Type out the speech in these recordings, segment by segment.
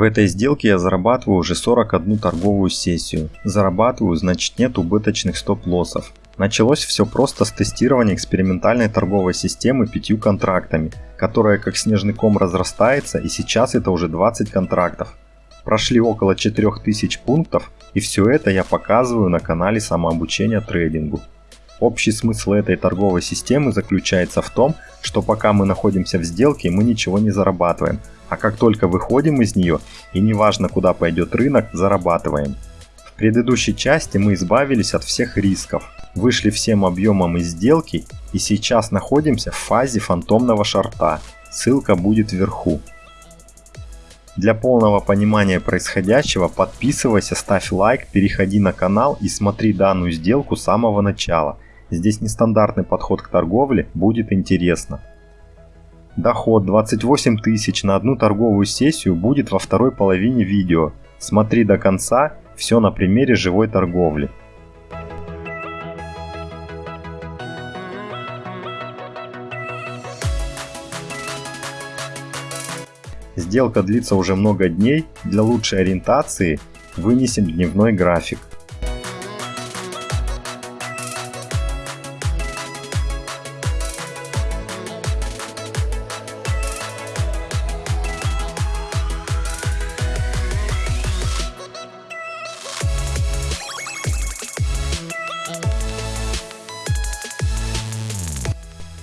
В этой сделке я зарабатываю уже 41 торговую сессию. Зарабатываю, значит нет убыточных стоп-лоссов. Началось все просто с тестирования экспериментальной торговой системы пятью контрактами, которая как снежный ком разрастается и сейчас это уже 20 контрактов. Прошли около 4000 пунктов и все это я показываю на канале самообучения трейдингу. Общий смысл этой торговой системы заключается в том, что пока мы находимся в сделке, мы ничего не зарабатываем, а как только выходим из нее, и неважно куда пойдет рынок, зарабатываем. В предыдущей части мы избавились от всех рисков, вышли всем объемом из сделки и сейчас находимся в фазе фантомного шарта. Ссылка будет вверху. Для полного понимания происходящего подписывайся, ставь лайк, переходи на канал и смотри данную сделку с самого начала. Здесь нестандартный подход к торговле, будет интересно. Доход 28 тысяч на одну торговую сессию будет во второй половине видео. Смотри до конца, все на примере живой торговли. Сделка длится уже много дней, для лучшей ориентации вынесем дневной график.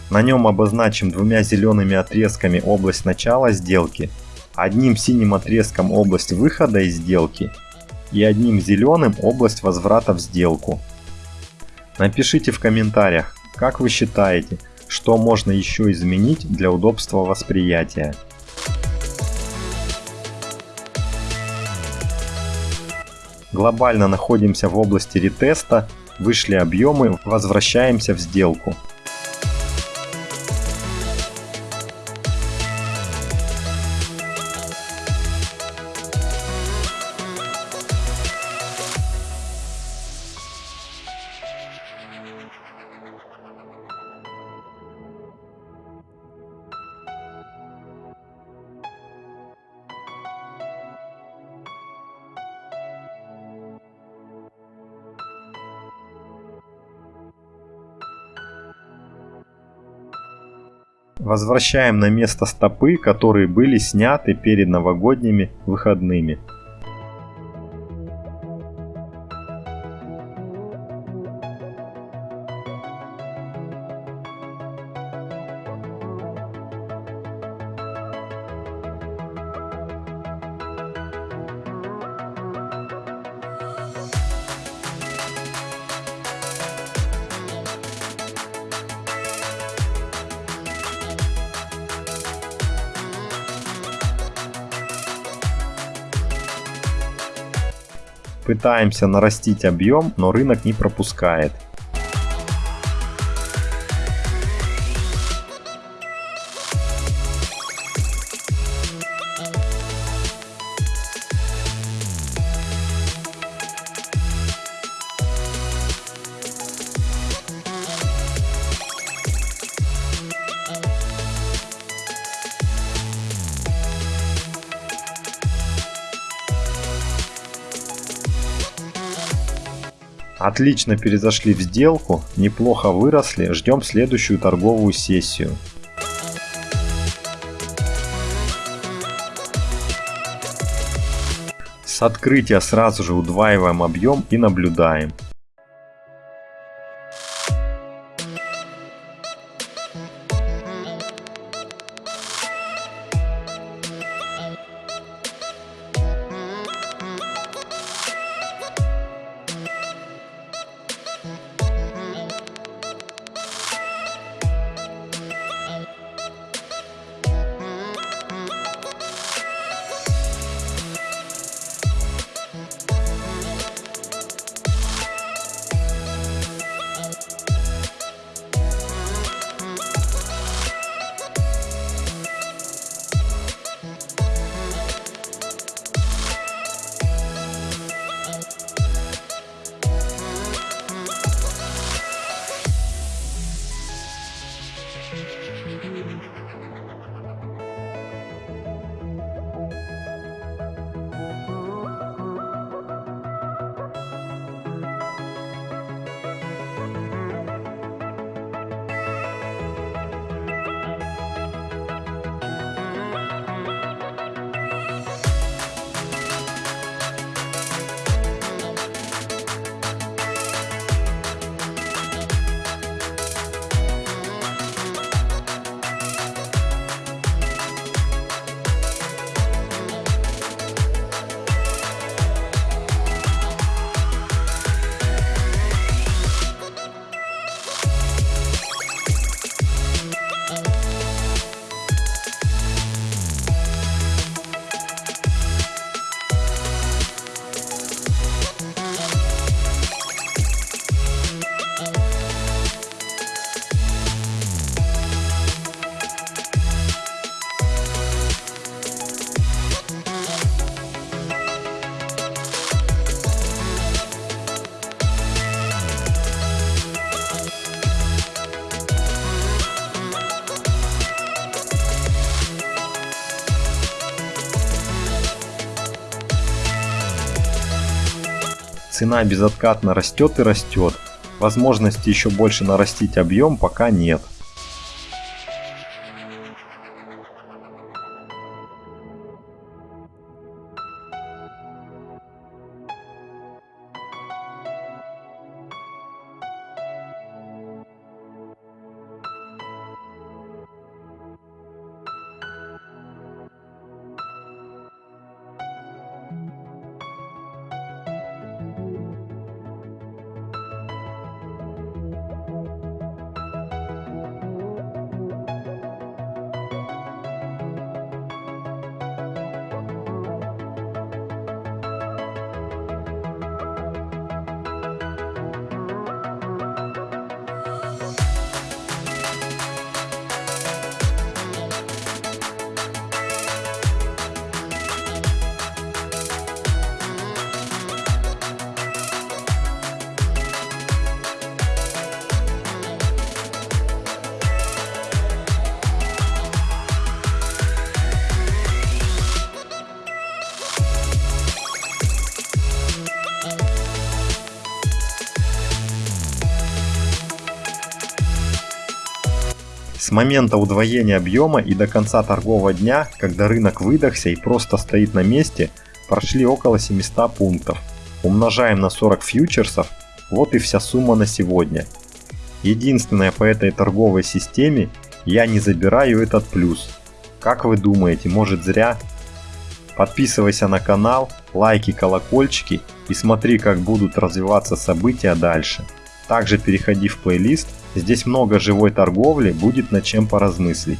На нем обозначим двумя зелеными отрезками область начала сделки одним синим отрезком область выхода из сделки и одним зеленым область возврата в сделку. Напишите в комментариях, как вы считаете, что можно еще изменить для удобства восприятия. Глобально находимся в области ретеста, вышли объемы, возвращаемся в сделку. Возвращаем на место стопы, которые были сняты перед новогодними выходными. Пытаемся нарастить объем, но рынок не пропускает. Отлично перезашли в сделку, неплохо выросли, ждем следующую торговую сессию. С открытия сразу же удваиваем объем и наблюдаем. Цена безоткатно растет и растет. Возможности еще больше нарастить объем пока нет. С момента удвоения объема и до конца торгового дня, когда рынок выдохся и просто стоит на месте, прошли около 700 пунктов. Умножаем на 40 фьючерсов, вот и вся сумма на сегодня. Единственное по этой торговой системе, я не забираю этот плюс. Как вы думаете, может зря? Подписывайся на канал, лайки, колокольчики и смотри, как будут развиваться события дальше. Также переходи в плейлист Здесь много живой торговли, будет над чем поразмыслить.